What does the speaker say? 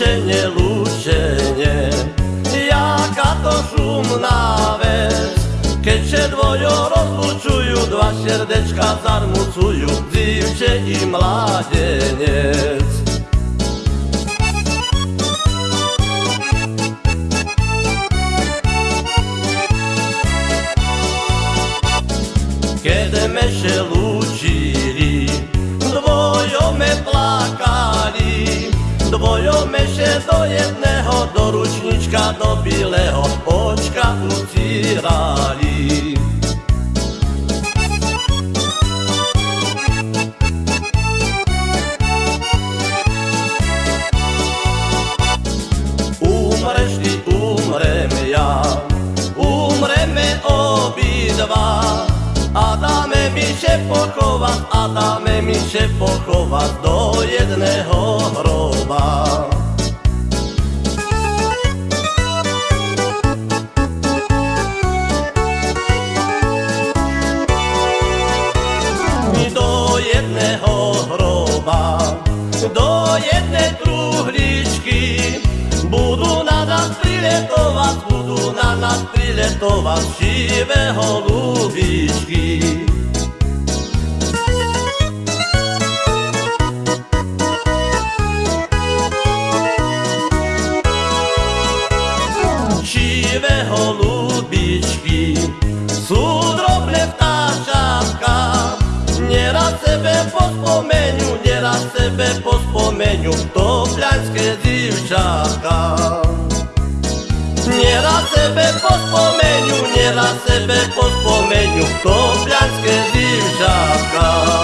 lúčenie, lučenie jaká to šumná vec. Keď sa dvojo rozlučujú, dva srdečka zarmucujú, divče i mladenec. Kiedy me się lučili, dvojo me plakali, dvojo me še do jedného, do ručnička, do bileho očka ucírali. Umreš ty, umrem ja, umreme obidva, a dáme mi še pochovať, a dáme mi še pochovať do jedného nás priletovať živé holúbičky. Živé holúbičky sú drobné vtáčatka, Neraz sebe pospomenú, neraz sebe pospomenú to pľaňské divčatka. Neraz sebe pospomenú, siebie pod pomieniu Kobiańskie dzieciaka